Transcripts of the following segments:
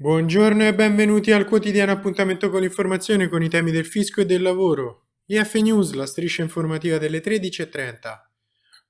Buongiorno e benvenuti al quotidiano appuntamento con l'informazione con i temi del fisco e del lavoro. IF News, la striscia informativa delle 13.30.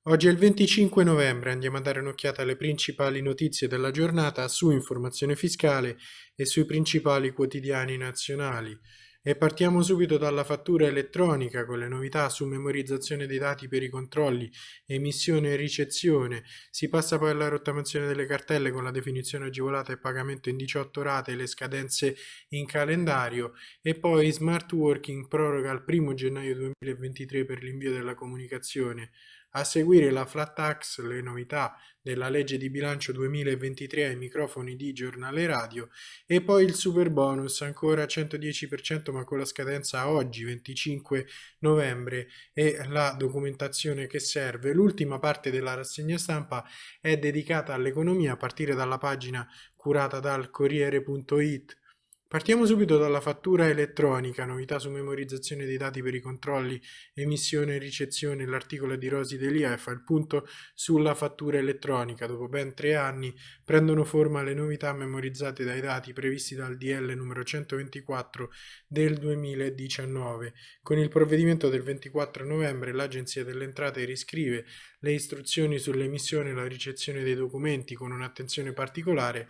Oggi è il 25 novembre, andiamo a dare un'occhiata alle principali notizie della giornata su informazione fiscale e sui principali quotidiani nazionali. E partiamo subito dalla fattura elettronica con le novità su memorizzazione dei dati per i controlli, emissione e ricezione. Si passa poi alla rottamazione delle cartelle con la definizione agevolata e pagamento in 18 rate e le scadenze in calendario. E poi smart working proroga al 1 gennaio 2023 per l'invio della comunicazione. A seguire la flat tax, le novità della legge di bilancio 2023 ai microfoni di giornale radio e poi il super bonus ancora 110% ma con la scadenza oggi 25 novembre e la documentazione che serve. L'ultima parte della rassegna stampa è dedicata all'economia a partire dalla pagina curata dal Corriere.it Partiamo subito dalla fattura elettronica, novità su memorizzazione dei dati per i controlli, emissione e ricezione, l'articolo di Rosi Delia fa il punto sulla fattura elettronica. Dopo ben tre anni prendono forma le novità memorizzate dai dati previsti dal DL numero 124 del 2019. Con il provvedimento del 24 novembre l'Agenzia delle Entrate riscrive le istruzioni sull'emissione e la ricezione dei documenti con un'attenzione particolare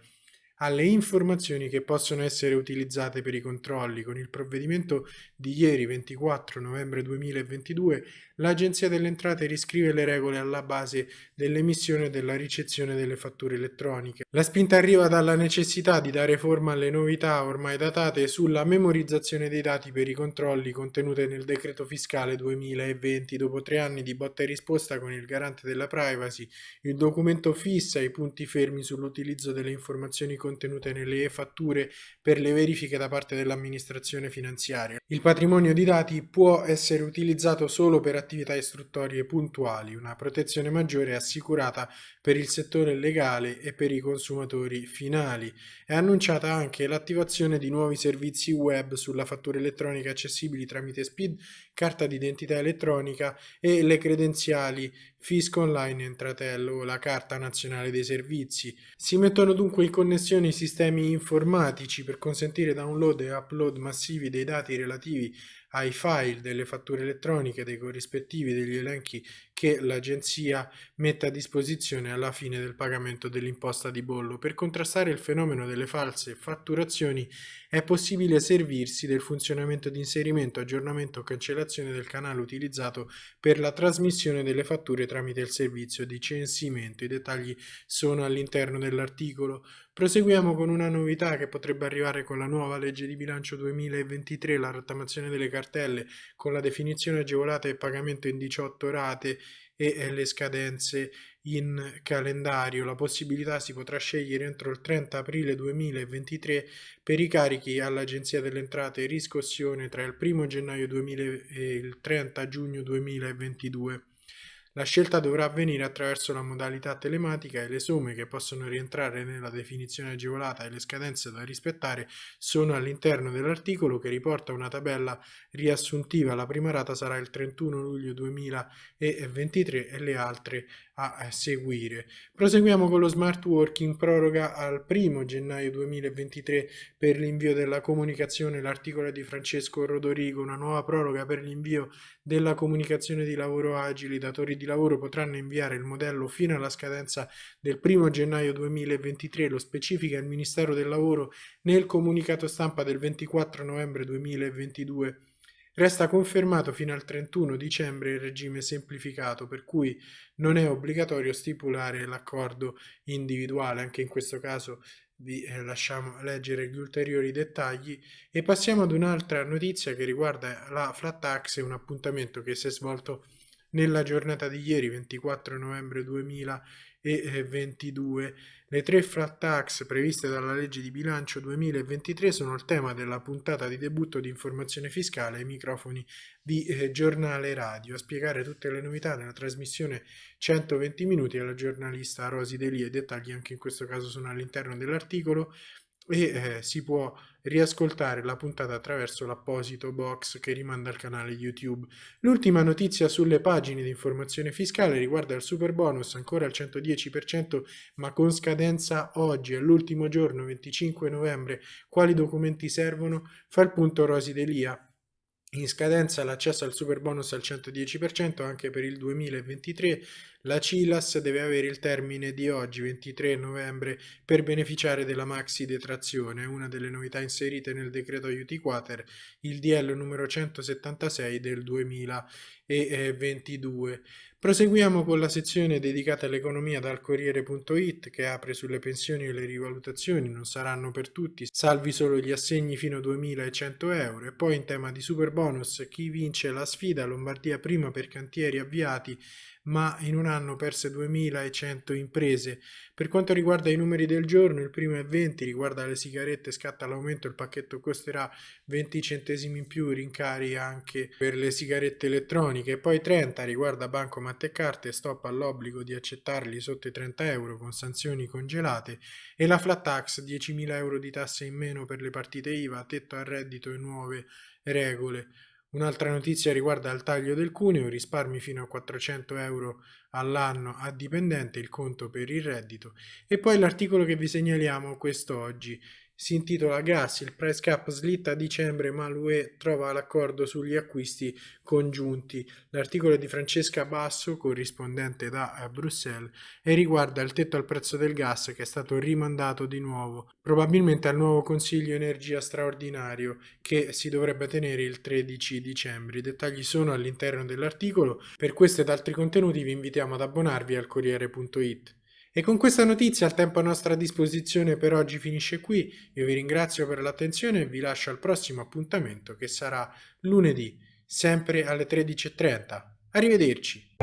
alle informazioni che possono essere utilizzate per i controlli. Con il provvedimento di ieri 24 novembre 2022 l'Agenzia delle Entrate riscrive le regole alla base dell'emissione e della ricezione delle fatture elettroniche. La spinta arriva dalla necessità di dare forma alle novità ormai datate sulla memorizzazione dei dati per i controlli contenute nel decreto fiscale 2020. Dopo tre anni di botta e risposta con il garante della privacy, il documento fissa i punti fermi sull'utilizzo delle informazioni contenute nelle e-fatture per le verifiche da parte dell'amministrazione finanziaria. Il patrimonio di dati può essere utilizzato solo per attività istruttorie puntuali, una protezione maggiore è assicurata per il settore legale e per i consumatori finali. È annunciata anche l'attivazione di nuovi servizi web sulla fattura elettronica accessibili tramite SPID, carta d'identità elettronica e le credenziali Fisco Online Entratello, la Carta Nazionale dei Servizi. Si mettono dunque in connessione i sistemi informatici per consentire download e upload massivi dei dati relativi ai file delle fatture elettroniche dei corrispettivi degli elenchi che l'agenzia mette a disposizione alla fine del pagamento dell'imposta di bollo. Per contrastare il fenomeno delle false fatturazioni è possibile servirsi del funzionamento di inserimento, aggiornamento o cancellazione del canale utilizzato per la trasmissione delle fatture tramite il servizio di censimento. I dettagli sono all'interno dell'articolo. Proseguiamo con una novità che potrebbe arrivare con la nuova legge di bilancio 2023, la rottamazione delle cartelle con la definizione agevolata e pagamento in 18 rate e le scadenze in calendario. La possibilità si potrà scegliere entro il 30 aprile 2023 per i carichi all'Agenzia delle Entrate e riscossione tra il 1 gennaio 2000 e il 30 giugno 2022. La scelta dovrà avvenire attraverso la modalità telematica e le somme che possono rientrare nella definizione agevolata e le scadenze da rispettare sono all'interno dell'articolo che riporta una tabella riassuntiva. La prima rata sarà il 31 luglio 2023 e le altre a seguire. Proseguiamo con lo smart working proroga al 1 gennaio 2023 per l'invio della comunicazione l'articolo di Francesco Rodorigo, una nuova proroga per l'invio della comunicazione di lavoro agili. I datori di lavoro potranno inviare il modello fino alla scadenza del 1 gennaio 2023, lo specifica il Ministero del Lavoro nel comunicato stampa del 24 novembre 2022. Resta confermato fino al 31 dicembre il regime semplificato, per cui non è obbligatorio stipulare l'accordo individuale, anche in questo caso vi eh, lasciamo leggere gli ulteriori dettagli. E passiamo ad un'altra notizia che riguarda la flat tax, un appuntamento che si è svolto nella giornata di ieri, 24 novembre 2022. Le tre flat tax previste dalla legge di bilancio 2023 sono il tema della puntata di debutto di informazione fiscale ai microfoni di eh, giornale radio. A spiegare tutte le novità nella trasmissione 120 minuti alla giornalista Rosi Delia. I dettagli anche in questo caso sono all'interno dell'articolo e eh, si può riascoltare la puntata attraverso l'apposito box che rimanda al canale YouTube. L'ultima notizia sulle pagine di informazione fiscale riguarda il super bonus ancora al 110% ma con scadenza oggi, all'ultimo giorno 25 novembre. Quali documenti servono? Fa il punto Rosi Delia. In scadenza l'accesso al super bonus al 110% anche per il 2023. La CILAS deve avere il termine di oggi, 23 novembre, per beneficiare della maxi detrazione, una delle novità inserite nel decreto aiuti quater, il DL numero 176 del 2022. Proseguiamo con la sezione dedicata all'economia dal Corriere.it che apre sulle pensioni e le rivalutazioni, non saranno per tutti, salvi solo gli assegni fino a 2.100 euro e poi in tema di super bonus chi vince la sfida Lombardia prima per cantieri avviati ma in un anno perse 2100 imprese. Per quanto riguarda i numeri del giorno, il primo è 20, riguarda le sigarette, scatta l'aumento, il pacchetto costerà 20 centesimi in più, rincari anche per le sigarette elettroniche, poi 30 riguarda bancomat e carte, stop all'obbligo di accettarli sotto i 30 euro con sanzioni congelate e la flat tax 10.000 euro di tasse in meno per le partite IVA, tetto al reddito e nuove regole. Un'altra notizia riguarda il taglio del cuneo, risparmi fino a 400 euro all'anno a dipendente, il conto per il reddito. E poi l'articolo che vi segnaliamo quest'oggi si intitola Gas, il price cap slitta a dicembre ma l'UE trova l'accordo sugli acquisti congiunti. L'articolo è di Francesca Basso, corrispondente da Bruxelles, e riguarda il tetto al prezzo del gas che è stato rimandato di nuovo, probabilmente al nuovo Consiglio Energia straordinario che si dovrebbe tenere il 13 dicembre. I dettagli sono all'interno dell'articolo, per questo ed altri contenuti vi invitiamo ad abbonarvi al Corriere.it. E con questa notizia il tempo a nostra disposizione per oggi finisce qui, io vi ringrazio per l'attenzione e vi lascio al prossimo appuntamento che sarà lunedì, sempre alle 13.30. Arrivederci!